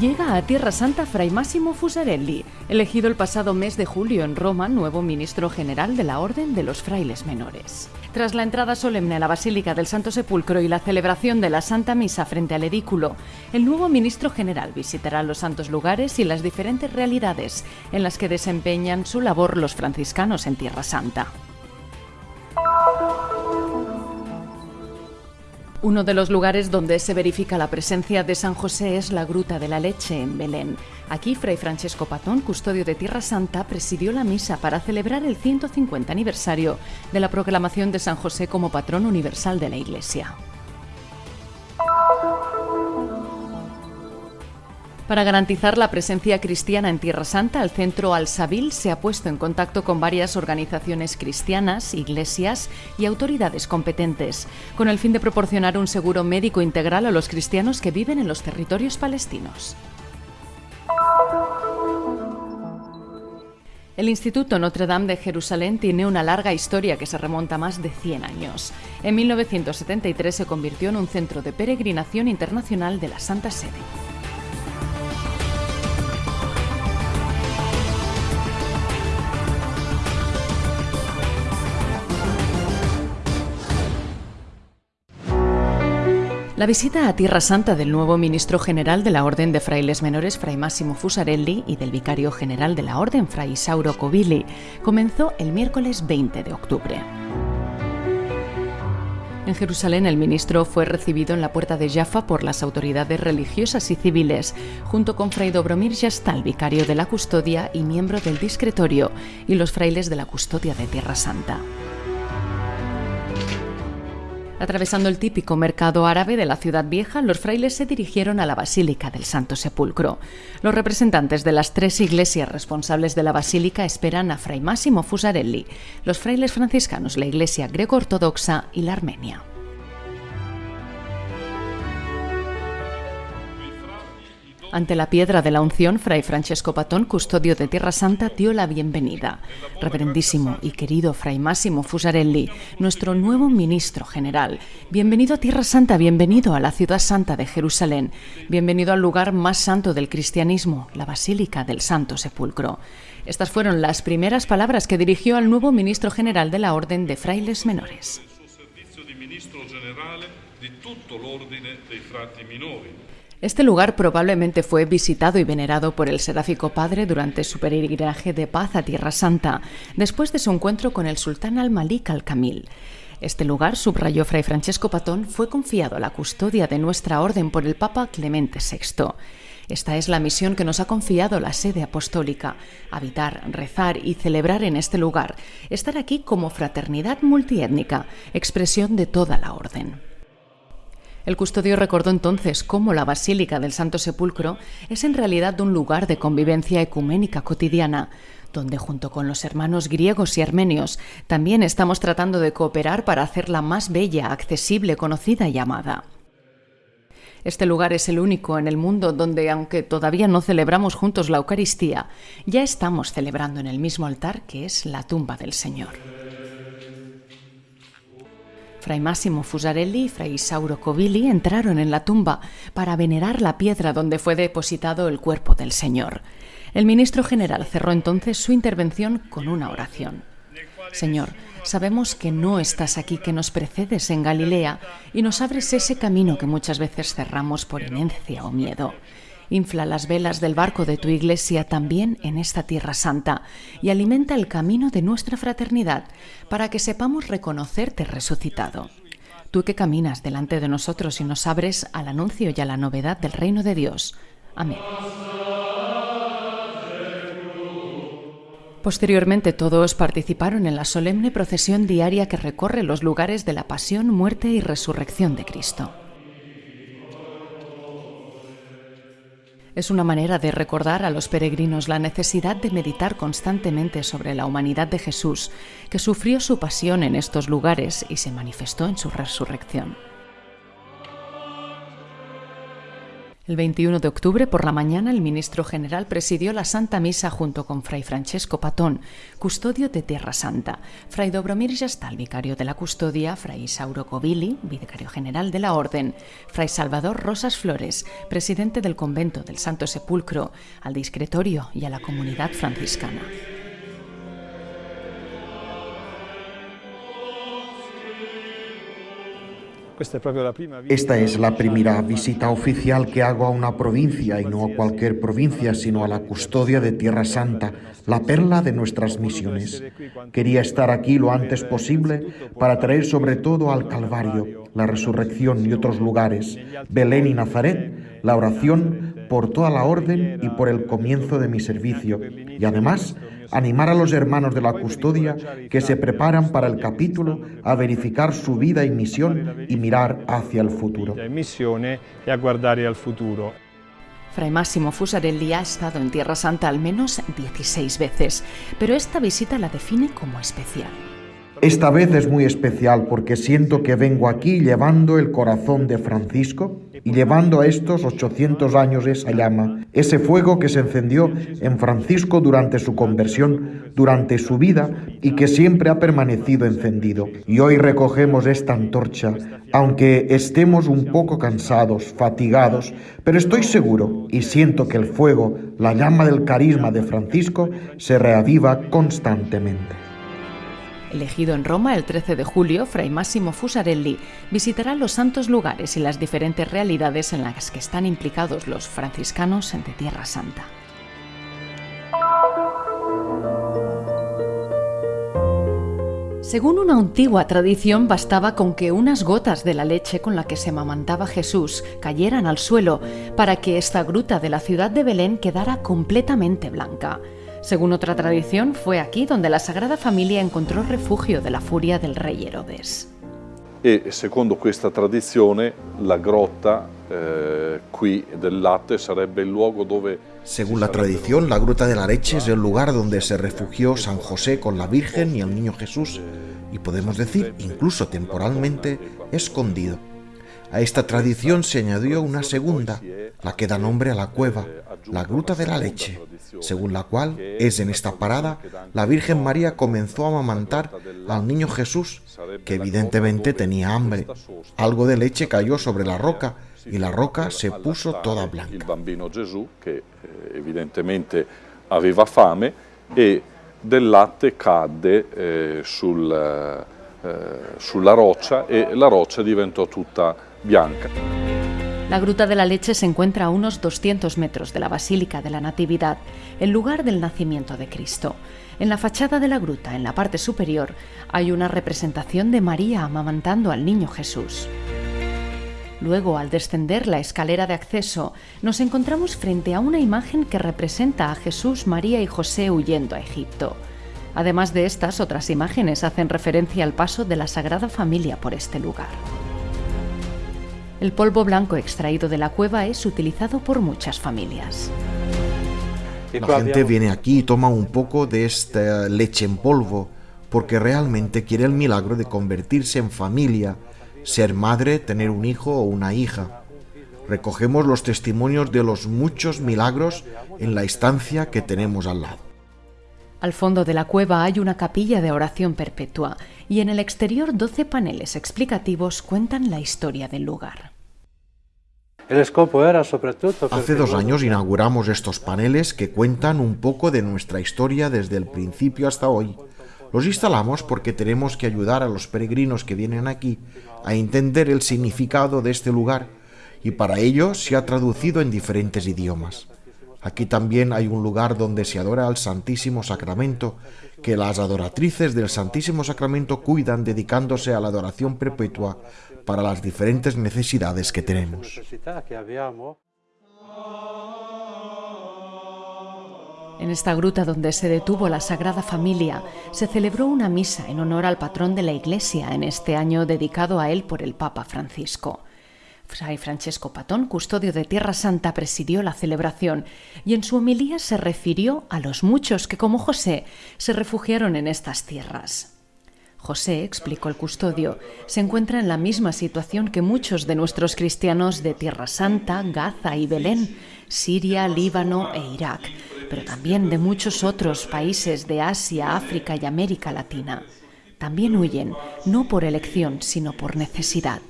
Llega a Tierra Santa Fray Massimo Fusarelli, elegido el pasado mes de julio en Roma nuevo ministro general de la Orden de los Frailes Menores. Tras la entrada solemne a la Basílica del Santo Sepulcro y la celebración de la Santa Misa frente al edículo, el nuevo ministro general visitará los santos lugares y las diferentes realidades en las que desempeñan su labor los franciscanos en Tierra Santa. Uno de los lugares donde se verifica la presencia de San José es la Gruta de la Leche en Belén. Aquí, Fray Francesco Patón, custodio de Tierra Santa, presidió la misa para celebrar el 150 aniversario de la proclamación de San José como patrón universal de la Iglesia. Para garantizar la presencia cristiana en Tierra Santa, el Centro Al-Sabil se ha puesto en contacto con varias organizaciones cristianas, iglesias y autoridades competentes, con el fin de proporcionar un seguro médico integral a los cristianos que viven en los territorios palestinos. El Instituto Notre Dame de Jerusalén tiene una larga historia que se remonta a más de 100 años. En 1973 se convirtió en un centro de peregrinación internacional de la Santa Sede. La visita a Tierra Santa del nuevo ministro general de la Orden de Frailes Menores, Fray Máximo Fusarelli, y del vicario general de la Orden, Fray Isauro Covilli, comenzó el miércoles 20 de octubre. En Jerusalén, el ministro fue recibido en la puerta de Jaffa por las autoridades religiosas y civiles, junto con Fray Dobromir Yastal, vicario de la custodia y miembro del discretorio, y los frailes de la custodia de Tierra Santa. Atravesando el típico mercado árabe de la ciudad vieja, los frailes se dirigieron a la Basílica del Santo Sepulcro. Los representantes de las tres iglesias responsables de la basílica esperan a Fray Máximo Fusarelli, los frailes franciscanos, la Iglesia greco-ortodoxa y la armenia. Ante la piedra de la unción, Fray Francesco Patón, custodio de Tierra Santa, dio la bienvenida. Reverendísimo y querido Fray Máximo Fusarelli, nuestro nuevo ministro general. Bienvenido a Tierra Santa, bienvenido a la ciudad santa de Jerusalén, bienvenido al lugar más santo del cristianismo, la Basílica del Santo Sepulcro. Estas fueron las primeras palabras que dirigió al nuevo ministro general de la Orden de Frailes Menores. Este lugar probablemente fue visitado y venerado por el seráfico padre durante su peregrinaje de paz a Tierra Santa, después de su encuentro con el sultán al-Malik al-Kamil. Este lugar, subrayó Fray Francesco Patón, fue confiado a la custodia de nuestra orden por el Papa Clemente VI. Esta es la misión que nos ha confiado la sede apostólica, habitar, rezar y celebrar en este lugar, estar aquí como fraternidad multiétnica, expresión de toda la orden. El custodio recordó entonces cómo la Basílica del Santo Sepulcro es en realidad un lugar de convivencia ecuménica cotidiana, donde junto con los hermanos griegos y armenios también estamos tratando de cooperar para hacerla más bella, accesible, conocida y amada. Este lugar es el único en el mundo donde, aunque todavía no celebramos juntos la Eucaristía, ya estamos celebrando en el mismo altar que es la tumba del Señor. Fray Máximo Fusarelli y Fray Isauro Covilli entraron en la tumba para venerar la piedra donde fue depositado el cuerpo del Señor. El ministro general cerró entonces su intervención con una oración. Señor, sabemos que no estás aquí, que nos precedes en Galilea y nos abres ese camino que muchas veces cerramos por inercia o miedo. Infla las velas del barco de tu iglesia también en esta tierra santa y alimenta el camino de nuestra fraternidad para que sepamos reconocerte resucitado. Tú que caminas delante de nosotros y nos abres al anuncio y a la novedad del reino de Dios. Amén. Posteriormente todos participaron en la solemne procesión diaria que recorre los lugares de la pasión, muerte y resurrección de Cristo. Es una manera de recordar a los peregrinos la necesidad de meditar constantemente sobre la humanidad de Jesús, que sufrió su pasión en estos lugares y se manifestó en su resurrección. El 21 de octubre por la mañana el ministro general presidió la Santa Misa junto con Fray Francesco Patón, custodio de Tierra Santa, Fray Dobromir Yastal, vicario de la custodia, Fray Isauro Covilli, vicario general de la Orden, Fray Salvador Rosas Flores, presidente del convento del Santo Sepulcro, al discretorio y a la comunidad franciscana. Esta es la primera visita oficial que hago a una provincia y no a cualquier provincia, sino a la custodia de Tierra Santa, la perla de nuestras misiones. Quería estar aquí lo antes posible para traer sobre todo al Calvario, la resurrección y otros lugares, Belén y Nazaret, la oración por toda la orden y por el comienzo de mi servicio. Y además, animar a los hermanos de la custodia que se preparan para el capítulo a verificar su vida y misión y mirar hacia el futuro. Fray Máximo Fusarelli ha estado en Tierra Santa al menos 16 veces, pero esta visita la define como especial. Esta vez es muy especial porque siento que vengo aquí llevando el corazón de Francisco y llevando a estos 800 años esa llama, ese fuego que se encendió en Francisco durante su conversión, durante su vida y que siempre ha permanecido encendido. Y hoy recogemos esta antorcha, aunque estemos un poco cansados, fatigados, pero estoy seguro y siento que el fuego, la llama del carisma de Francisco, se reaviva constantemente. Elegido en Roma el 13 de julio, Fray Massimo Fusarelli visitará los santos lugares y las diferentes realidades en las que están implicados los franciscanos de Tierra Santa. Según una antigua tradición, bastaba con que unas gotas de la leche con la que se mamantaba Jesús cayeran al suelo para que esta gruta de la ciudad de Belén quedara completamente blanca. Según otra tradición, fue aquí donde la Sagrada Familia encontró refugio de la furia del rey Herodes. E secondo questa tradizione la grotta eh, qui del latte sarebbe il luogo dove según la tradición, la Gruta de la Leche es el lugar donde se refugió San José con la Virgen y el Niño Jesús, y podemos decir, incluso temporalmente, escondido. A esta tradición se añadió una segunda, la que da nombre a la cueva, la Gruta de la Leche, según la cual es en esta parada la Virgen María comenzó a amamantar al niño Jesús, que evidentemente tenía hambre. Algo de leche cayó sobre la roca y la roca se puso toda blanca. El bambino Gesù, que eh, evidentemente aveva fame, e del latte cadde eh, eh, sulla roccia e la diventò tutta bianca. La Gruta de la Leche se encuentra a unos 200 metros de la Basílica de la Natividad, el lugar del nacimiento de Cristo. En la fachada de la gruta, en la parte superior, hay una representación de María amamantando al niño Jesús. Luego, al descender la escalera de acceso, nos encontramos frente a una imagen que representa a Jesús, María y José huyendo a Egipto. Además de estas, otras imágenes hacen referencia al paso de la Sagrada Familia por este lugar. El polvo blanco extraído de la cueva es utilizado por muchas familias. La gente viene aquí y toma un poco de esta leche en polvo porque realmente quiere el milagro de convertirse en familia, ser madre, tener un hijo o una hija. Recogemos los testimonios de los muchos milagros en la estancia que tenemos al lado. Al fondo de la cueva hay una capilla de oración perpetua y en el exterior 12 paneles explicativos cuentan la historia del lugar. Hace dos años inauguramos estos paneles que cuentan un poco de nuestra historia desde el principio hasta hoy. Los instalamos porque tenemos que ayudar a los peregrinos que vienen aquí a entender el significado de este lugar y para ello se ha traducido en diferentes idiomas. Aquí también hay un lugar donde se adora al Santísimo Sacramento, que las adoratrices del Santísimo Sacramento cuidan dedicándose a la adoración perpetua para las diferentes necesidades que tenemos. En esta gruta donde se detuvo la Sagrada Familia, se celebró una misa en honor al patrón de la Iglesia en este año dedicado a él por el Papa Francisco. Fray Francesco Patón, custodio de Tierra Santa, presidió la celebración y en su homilía se refirió a los muchos que, como José, se refugiaron en estas tierras. José, explicó el custodio, se encuentra en la misma situación que muchos de nuestros cristianos de Tierra Santa, Gaza y Belén, Siria, Líbano e Irak, pero también de muchos otros países de Asia, África y América Latina. También huyen, no por elección, sino por necesidad.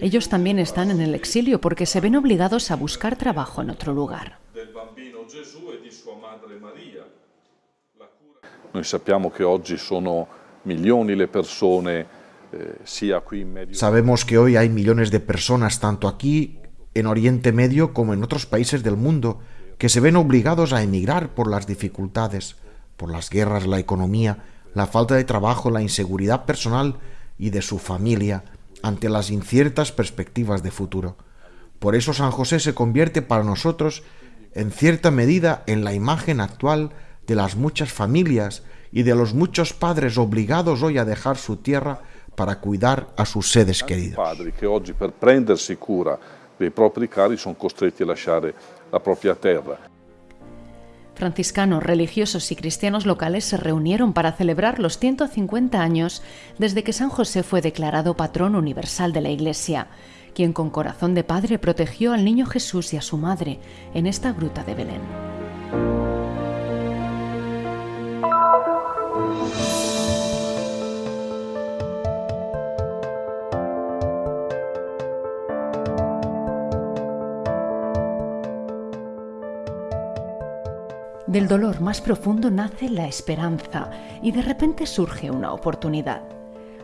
Ellos también están en el exilio porque se ven obligados a buscar trabajo en otro lugar. Sabemos que hoy hay millones de personas tanto aquí en Oriente Medio como en otros países del mundo que se ven obligados a emigrar por las dificultades, por las guerras, la economía, la falta de trabajo, la inseguridad personal y de su familia ante las inciertas perspectivas de futuro. Por eso San José se convierte para nosotros en cierta medida en la imagen actual de las muchas familias y de los muchos padres obligados hoy a dejar su tierra para cuidar a sus seres queridos. Padres que hoy per prendersi cura dei propri cari sono costretti a lasciare la propia tierra. Franciscanos, religiosos y cristianos locales se reunieron para celebrar los 150 años desde que San José fue declarado patrón universal de la Iglesia, quien con corazón de padre protegió al niño Jesús y a su madre en esta gruta de Belén. Del dolor más profundo nace la esperanza y de repente surge una oportunidad.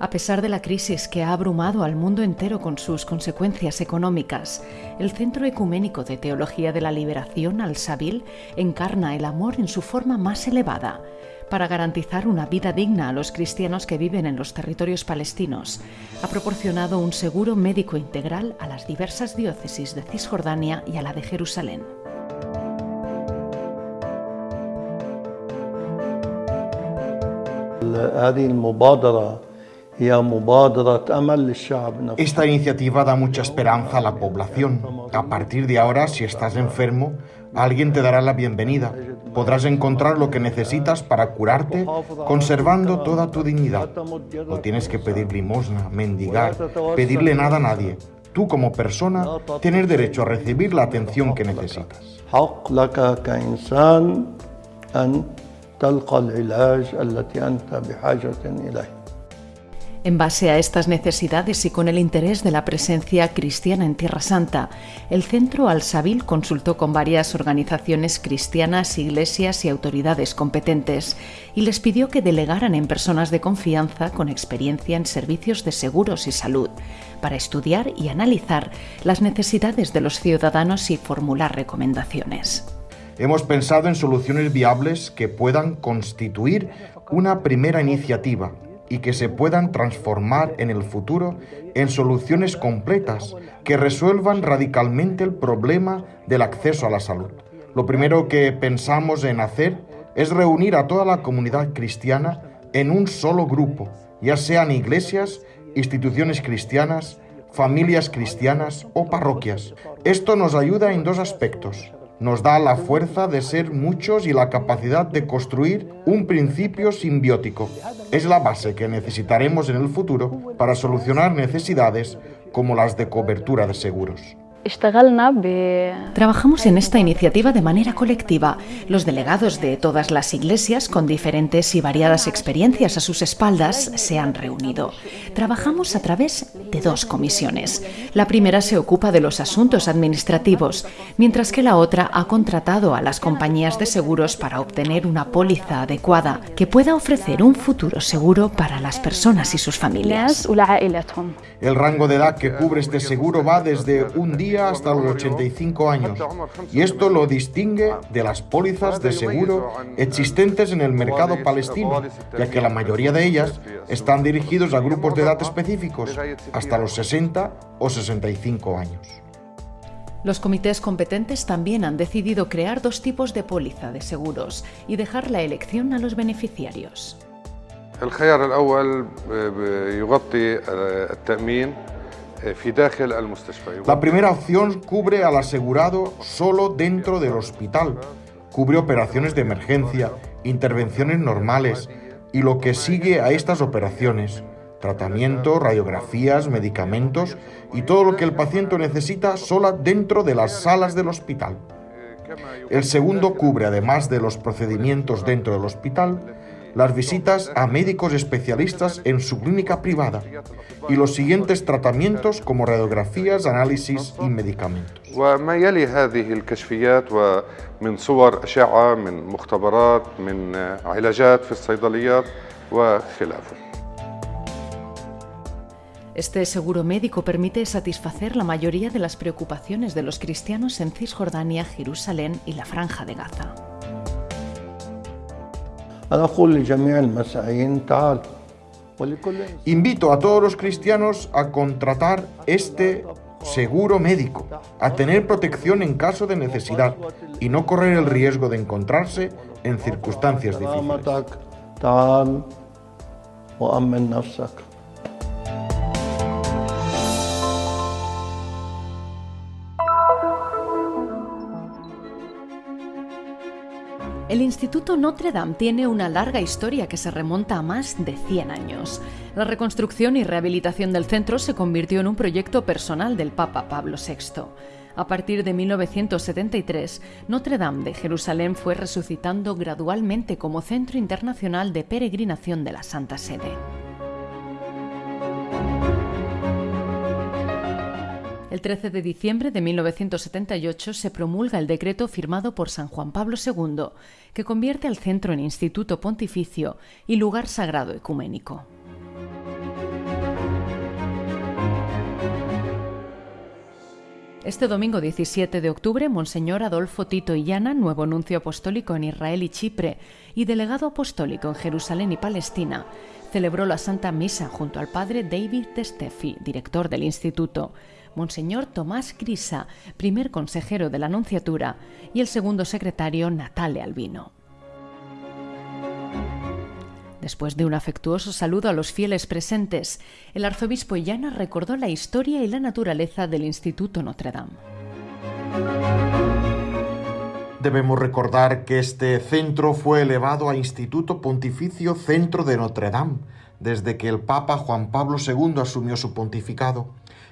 A pesar de la crisis que ha abrumado al mundo entero con sus consecuencias económicas, el Centro Ecuménico de Teología de la Liberación, Al-Sabil, encarna el amor en su forma más elevada para garantizar una vida digna a los cristianos que viven en los territorios palestinos. Ha proporcionado un seguro médico integral a las diversas diócesis de Cisjordania y a la de Jerusalén. Esta iniciativa da mucha esperanza a la población. A partir de ahora, si estás enfermo, alguien te dará la bienvenida. Podrás encontrar lo que necesitas para curarte, conservando toda tu dignidad. No tienes que pedir limosna, mendigar, pedirle nada a nadie. Tú como persona tienes derecho a recibir la atención que necesitas. En base a estas necesidades y con el interés de la presencia cristiana en Tierra Santa, el Centro Al-Sabil consultó con varias organizaciones cristianas, iglesias y autoridades competentes y les pidió que delegaran en personas de confianza con experiencia en servicios de seguros y salud para estudiar y analizar las necesidades de los ciudadanos y formular recomendaciones. Hemos pensado en soluciones viables que puedan constituir una primera iniciativa y que se puedan transformar en el futuro en soluciones completas que resuelvan radicalmente el problema del acceso a la salud. Lo primero que pensamos en hacer es reunir a toda la comunidad cristiana en un solo grupo, ya sean iglesias, instituciones cristianas, familias cristianas o parroquias. Esto nos ayuda en dos aspectos nos da la fuerza de ser muchos y la capacidad de construir un principio simbiótico. Es la base que necesitaremos en el futuro para solucionar necesidades como las de cobertura de seguros. Trabajamos en esta iniciativa de manera colectiva. Los delegados de todas las iglesias, con diferentes y variadas experiencias a sus espaldas, se han reunido. Trabajamos a través de dos comisiones. La primera se ocupa de los asuntos administrativos, mientras que la otra ha contratado a las compañías de seguros para obtener una póliza adecuada que pueda ofrecer un futuro seguro para las personas y sus familias. El rango de edad que cubre este seguro va desde un día hasta los 85 años y esto lo distingue de las pólizas de seguro existentes en el mercado palestino, ya que la mayoría de ellas están dirigidos a grupos de edad específicos, hasta los 60 o 65 años. Los comités competentes también han decidido crear dos tipos de póliza de seguros y dejar la elección a los beneficiarios. Eh, la primera opción cubre al asegurado solo dentro del hospital. Cubre operaciones de emergencia, intervenciones normales y lo que sigue a estas operaciones, tratamiento, radiografías, medicamentos y todo lo que el paciente necesita sola dentro de las salas del hospital. El segundo cubre, además de los procedimientos dentro del hospital, las visitas a médicos especialistas en su clínica privada y los siguientes tratamientos como radiografías, análisis y medicamentos. Este seguro médico permite satisfacer la mayoría de las preocupaciones de los cristianos en Cisjordania, Jerusalén y la Franja de Gaza. Invito a todos los cristianos a contratar este seguro médico, a tener protección en caso de necesidad y no correr el riesgo de encontrarse en circunstancias difíciles. El Instituto Notre Dame tiene una larga historia que se remonta a más de 100 años. La reconstrucción y rehabilitación del centro se convirtió en un proyecto personal del Papa Pablo VI. A partir de 1973, Notre Dame de Jerusalén fue resucitando gradualmente como centro internacional de peregrinación de la Santa Sede. El 13 de diciembre de 1978 se promulga el decreto firmado por San Juan Pablo II, que convierte al centro en instituto pontificio y lugar sagrado ecuménico. Este domingo 17 de octubre, Monseñor Adolfo Tito Illana, nuevo nuncio apostólico en Israel y Chipre y delegado apostólico en Jerusalén y Palestina, celebró la Santa Misa junto al padre David Testefi, director del instituto, Monseñor Tomás Grisa, primer consejero de la Anunciatura, y el segundo secretario Natale Albino. Después de un afectuoso saludo a los fieles presentes, el arzobispo Illana recordó la historia y la naturaleza del Instituto Notre Dame. Debemos recordar que este centro fue elevado a Instituto Pontificio Centro de Notre Dame desde que el Papa Juan Pablo II asumió su pontificado.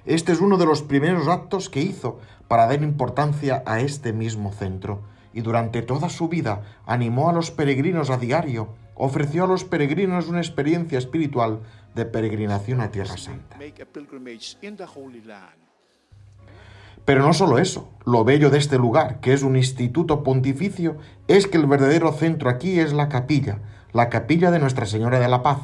Este es uno de los primeros actos que hizo para dar importancia a este mismo centro, y durante toda su vida animó a los peregrinos a diario, ofreció a los peregrinos una experiencia espiritual de peregrinación a Tierra Santa. Pero no solo eso, lo bello de este lugar, que es un instituto pontificio, es que el verdadero centro aquí es la capilla, la capilla de Nuestra Señora de la Paz,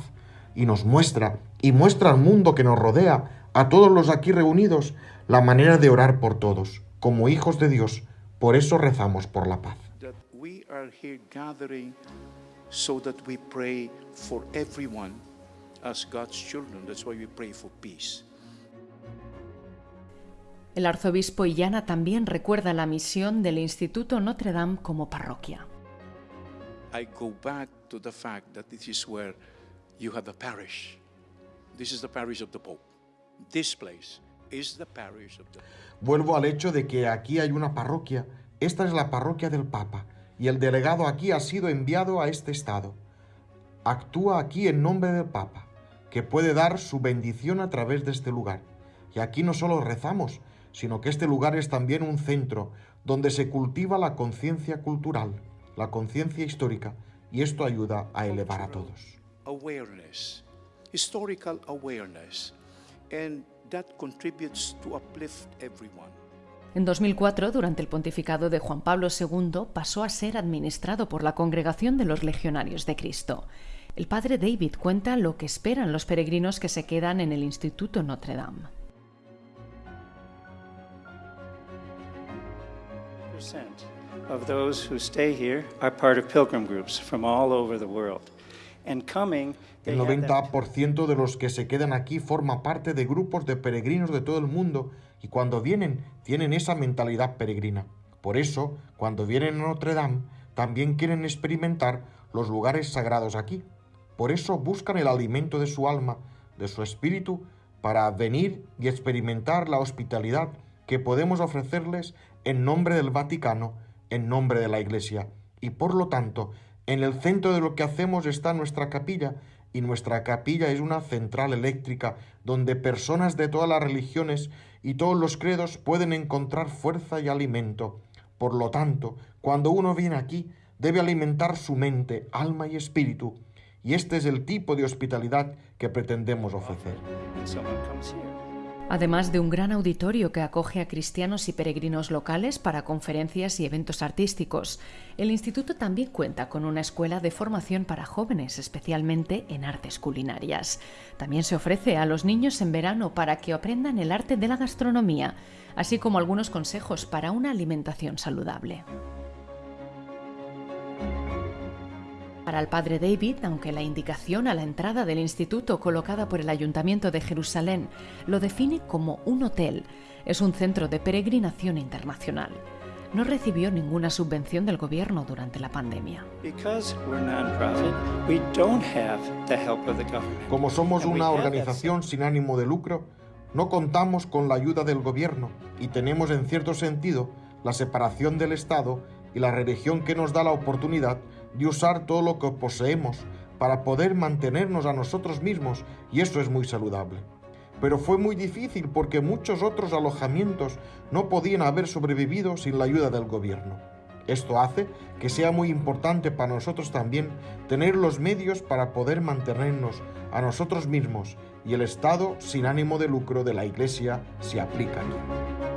y nos muestra, y muestra al mundo que nos rodea, a todos los aquí reunidos la manera de orar por todos, como hijos de Dios. Por eso rezamos por la paz. El arzobispo Illana también recuerda la misión del Instituto Notre Dame como parroquia. I go back to the fact that this is where you have the parish. This is the parish of the Pope. Vuelvo al hecho de que aquí hay una parroquia. Esta es la parroquia del Papa y el delegado aquí ha sido enviado a este estado. Actúa aquí en nombre del Papa, que puede dar su bendición a través de este lugar. Y aquí no solo rezamos, sino que este lugar es también un centro donde se cultiva la conciencia cultural, la conciencia histórica, y esto ayuda a elevar a todos. Awareness, historical awareness and that contributes to uplift everyone. En 2004, durante el pontificado de Juan Pablo II, pasó a ser administrado por la Congregación de los Legionarios de Cristo. El padre David cuenta lo que esperan los peregrinos que se quedan en el Instituto Notre Dame. of those who stay here are part of pilgrim groups from all over the world. And coming el 90% de los que se quedan aquí forma parte de grupos de peregrinos de todo el mundo y cuando vienen tienen esa mentalidad peregrina. Por eso, cuando vienen a Notre Dame, también quieren experimentar los lugares sagrados aquí. Por eso buscan el alimento de su alma, de su espíritu, para venir y experimentar la hospitalidad que podemos ofrecerles en nombre del Vaticano, en nombre de la Iglesia, y por lo tanto En el centro de lo que hacemos está nuestra capilla, y nuestra capilla es una central eléctrica donde personas de todas las religiones y todos los credos pueden encontrar fuerza y alimento. Por lo tanto, cuando uno viene aquí, debe alimentar su mente, alma y espíritu, y este es el tipo de hospitalidad que pretendemos ofrecer además de un gran auditorio que acoge a cristianos y peregrinos locales para conferencias y eventos artísticos. El instituto también cuenta con una escuela de formación para jóvenes, especialmente en artes culinarias. También se ofrece a los niños en verano para que aprendan el arte de la gastronomía, así como algunos consejos para una alimentación saludable. Para el padre David, aunque la indicación a la entrada del instituto colocada por el Ayuntamiento de Jerusalén lo define como un hotel, es un centro de peregrinación internacional. No recibió ninguna subvención del gobierno durante la pandemia. Como somos una organización sin ánimo de lucro, no contamos con la ayuda del gobierno y tenemos en cierto sentido la separación del Estado y la religión que nos da la oportunidad de usar todo lo que poseemos para poder mantenernos a nosotros mismos y eso es muy saludable. Pero fue muy difícil porque muchos otros alojamientos no podían haber sobrevivido sin la ayuda del gobierno. Esto hace que sea muy importante para nosotros también tener los medios para poder mantenernos a nosotros mismos y el Estado sin ánimo de lucro de la Iglesia se aplica aquí.